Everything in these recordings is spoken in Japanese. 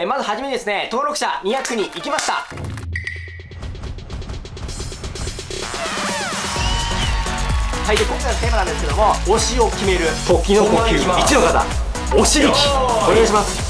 えー、まずはじめにですね、登録者200人いきました。はい、で、今回のテーマなんですけども、推しを決める、時の呼吸、1の方、推し力、お願いします。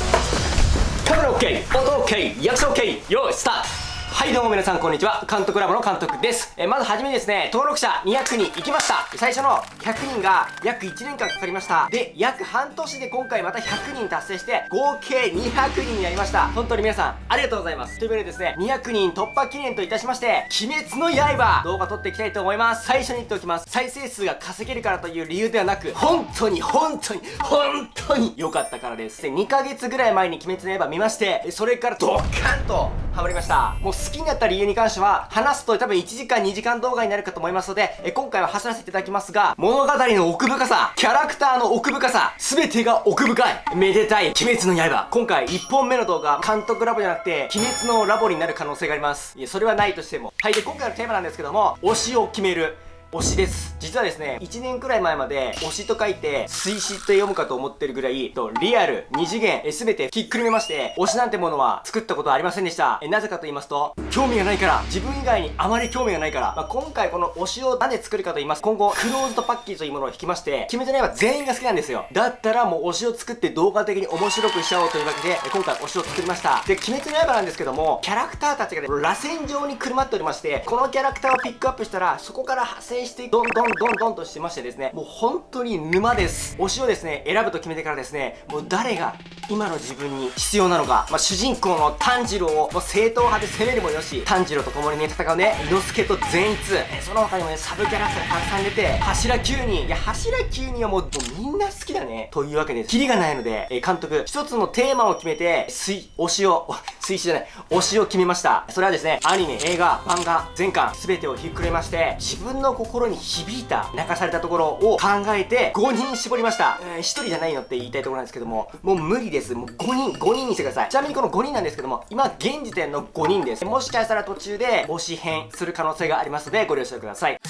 カメラ OK、音 OK、役者 OK、よーい、スタートはいどうも皆さんこんにちは。監督ラボの監督です。えまずはじめにですね登録者200人いきました。最初の100人が約1年間かかりました。で約半年で今回また100人達成して合計200人になりました。本当に皆さんありがとうございます。というわけでですね200人突破記念といたしまして鬼滅の刃動画撮っていきたいと思います。最初に言っておきます。再生数が稼げるからという理由ではなく本当に本当に本当に良かったからです。で2ヶ月ぐらい前に鬼滅の刃見ましてそれからドカンとハマりました。もう好きになった理由に関しては話すと多分1時間2時間動画になるかと思いますのでえ今回は走らせていただきますが物語の奥深さキャラクターの奥深さ全てが奥深い。めでたい。鬼滅の刃。今回1本目の動画監督ラボじゃなくて鬼滅のラボになる可能性があります。いやそれはないとしても。はいで今回のテーマなんですけども推しを決める。推しです。実はですね、1年くらい前まで推しと書いて、推しと読むかと思ってるぐらい、とリアル、二次元、すべてひっくるめまして、推しなんてものは作ったことはありませんでした。えなぜかと言いますと、興味がないから、自分以外にあまり興味がないから、まあ、今回この推しを何で作るかと言います。今後、クローズドパッケーというものを引きまして、決めてないは全員が好きなんですよ。だったらもう推しを作って動画的に面白くしちゃおうというわけで、今回推しを作りました。で、鬼滅の刃なんですけども、キャラクターたちがね、螺旋状にくるまっておりまして、このキャラクターをピックアップしたら、そこから派生して、どんどんどんどんとしてましてですねもう本当に沼です。推しをですね選ぶと決めてからですねもう誰が今の自分に必要なのか、まあ、主人公の炭治郎をもう正統派で攻めるもよし炭治郎と共にね戦うね伊之助と善逸。その他にもねサブキャラクターたくさん出て柱9人。いや柱9人はもうみんな好きだね。というわけでキリがないので、え監督一つのテーマを決めて推推しを 推しじゃない推しを決めました。それはですねアニメ映画漫画全巻全てをひっくれまして自分の心に響いた泣かされたところを考えて5人絞りました、えー、1人じゃないのって言いたいところなんですけどももう無理です。です。もう5人5人にしてください。ちなみにこの5人なんですけども今現時点の5人です。もしかしたら途中で推し編する可能性がありますのでご了承ください。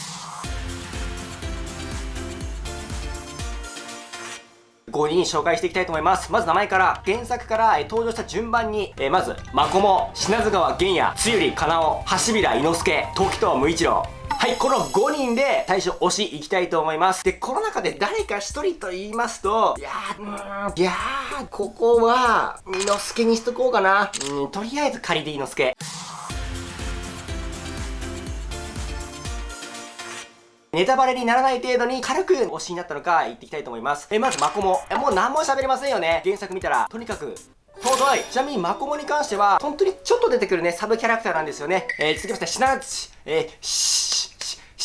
5人紹介していきたいと思います。まず名前から、原作から、え登場した順番に、えー、まず、マコモ、品津川玄也、つゆりかなお、橋平伊之助、時藤無一郎、はい、この5人で最初推しいきたいと思います。で、この中で誰か1人と言いますと、いやーん、いやー、ここは、伊之助にしとこうかな。うん、とりあえず仮で伊之助。ネタバレにならない程度に軽く推しになったのか言っていきたいと思います。え、まずマコモ。え、もう何も喋れませんよね。原作見たら。とにかく、尊いちなみにマコモに関しては、本当にちょっと出てくるね、サブキャラクターなんですよね。えー、続きまして、シナチ、えー、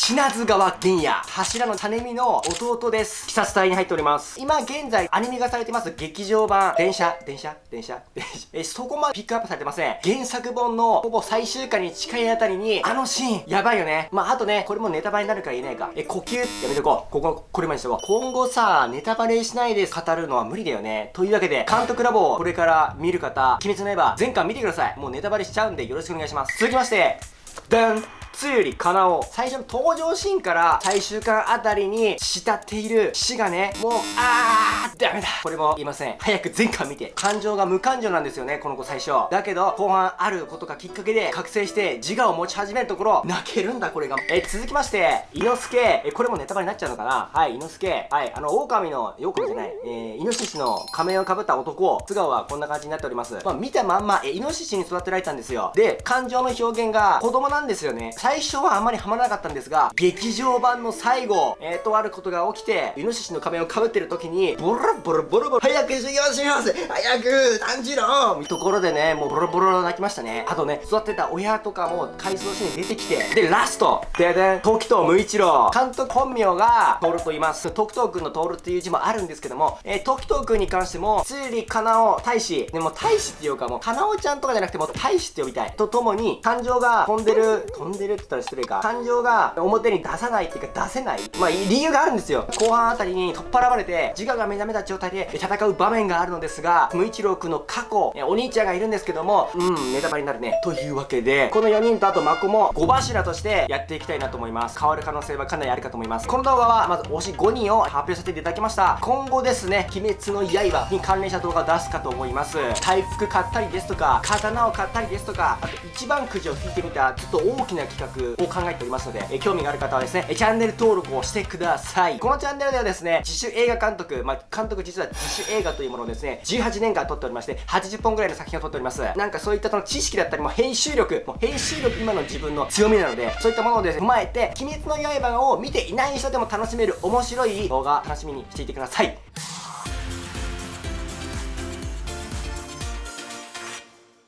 品津川玄也、柱の種見の弟です。鬼殺隊に入っております。今現在アニメ化されてます劇場版、電車、電車、電車、電車。え、そこまでピックアップされてません。原作本のほぼ最終回に近いあたりに、あのシーン、やばいよね。まあ、あとね、これもネタバレになるから言えないか。え、呼吸やめとこう。ここ、これまでにしとこう。今後さ、ネタバレしないで語るのは無理だよね。というわけで、監督ラボをこれから見る方、鬼滅の刃、全巻見てください。もうネタバレしちゃうんでよろしくお願いします。続きまして、ダンつゆりかなお。最初の登場シーンから最終巻あたりに慕っている死がね。もうあーダメだ。これも言いません。早く前巻見て。感情が無感情なんですよねこの子最初。だけど後半あることがきっかけで覚醒して自我を持ち始めるところ泣けるんだこれが。え続きまして伊之助。えこれもネタバレになっちゃうのかな？はい伊之助。はいあの狼の狼じゃない。えー、イノシシの仮面をかぶった男。素顔はこんな感じになっております。まあ見たまんまえイノシシに育てられたんですよ。で感情の表現が子供なんですよね。最初はあんまりハマらなかったんですが、劇場版の最後、えー、とあることが起きて、イノシシの仮面をかぶってる時に、ボロボロボロボロ、早く授業します早く炭治郎ところでね、もうボロボロ泣きましたね。あとね、育てた親とかも回想シーン出てきて、で、ラストででん、時藤無一郎。監督本名が、トールと言います。時藤くんのトールっていう字もあるんですけども、えー、時藤くんに関しても、つりかなお大使、でも大使っていうかもう、かなおちゃんとかじゃなくても大使って呼びたい。とともに、感情が飛んでる、飛んでるって言ったら失礼か。感情が表に出さないっていうか出せない。まあ理由があるんですよ。後半あたりに取っ払われて自我が目覚めた状態で戦う場面があるのですが無一郎くんの過去お兄ちゃんがいるんですけどもうんネタバレになるね。というわけでこの4人とあとマコも5柱としてやっていきたいなと思います。変わる可能性はかなりあるかと思います。この動画はまず推し5人を発表させていただきました。今後ですね鬼滅の刃に関連した動画を出すかと思います。回復買ったりですとか刀を買ったりですとかあと一番くじを引いてみたちょっと大きな企画画を考えておりますのでえ興味がある方はですねチャンネル登録をしてください。このチャンネルではですね自主映画監督まあ、監督実は自主映画というものをですね18年間撮っておりまして80本ぐらいの作品を撮っております。なんかそういったその知識だったりも編集力もう編集力今の自分の強みなのでそういったものをですね踏まえて鬼滅の刃を見ていない人でも楽しめる面白い動画楽しみにしていてください。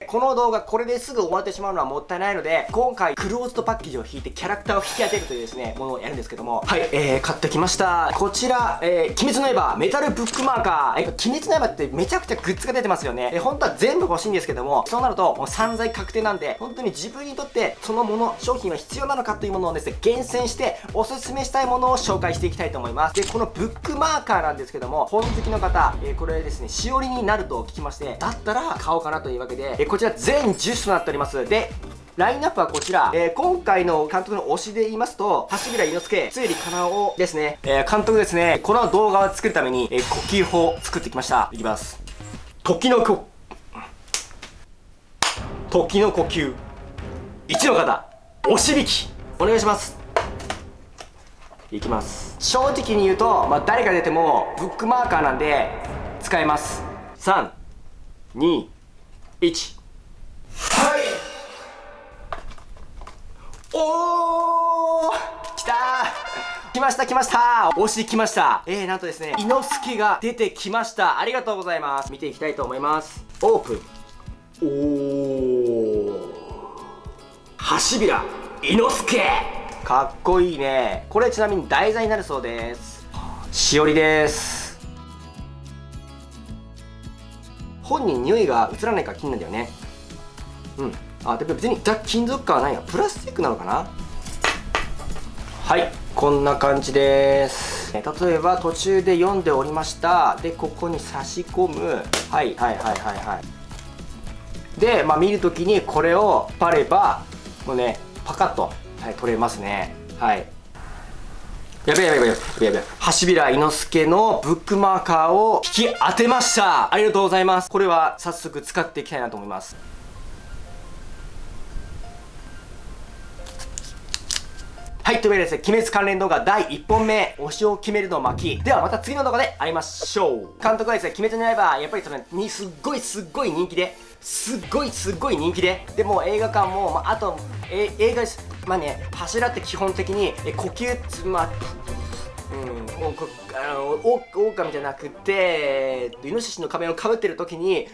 この動画これですぐ終わってしまうのはもったいないので今回クローズドパッケージを引いてキャラクターを引き当てるというですねものをやるんですけども。はいえー、買ってきました。こちら、えー、鬼滅の刃メタルブックマーカー、えー、鬼滅の刃ってめちゃくちゃグッズが出てますよね。えー、本当は全部欲しいんですけどもそうなるともう散財確定なんで本当に自分にとってそのもの商品は必要なのかというものをですね厳選しておすすめしたいものを紹介していきたいと思います。でこのブックマーカーなんですけども本好きの方、えー、これですねしおりになると聞きましてだったら買おうかなというわけで、えー、こちら全10となっておりますでラインナップはこちら、えー、今回の監督の推しで言いますと、橋倉猪之助、つゆりかなおですね、えー、監督ですね、この動画を作るために、えー、呼吸法を作ってきました。いきます。時の呼、時の呼吸。1の方、おしびき、お願いします。いきます。正直に言うと、まあ、誰が出ても、ブックマーカーなんで、使えます。3、2、1。おー来たー。来ました来ました。推し来ました。えー、なんとですね、猪之助が出てきました。ありがとうございます。見ていきたいと思います。オープン。おー。橋平猪之助かっこいいね。これちなみに題材になるそうです。しおりです。本人匂いが移らないか気になるんだよね。うん。あでも別に金属感はないや。プラスチックなのかな？はいこんな感じです。例えば途中で読んでおりました。でここに差し込む。はいはいはいはいはい。で、まあ、見るときにこれをパればもうねパカッと、はい、取れますね。はい。やべやべやべやべやべ橋平猪之助のブックマーカーを引き当てました。ありがとうございます。これは早速使っていきたいなと思います。はい、というわけでですね、鬼滅関連動画第1本目、推しを決めるの巻。ではまた次の動画で会いましょう。監督はですね、鬼滅の刃、やっぱりその、に、すっごいすっごい人気で、すっごいすっごい人気で、でも映画館も、まあ、あと、え映画です。まあね、柱って基本的に、え呼吸、まあ、うん、おあのオオカミじゃなくてイノシシの仮面をかぶってる時に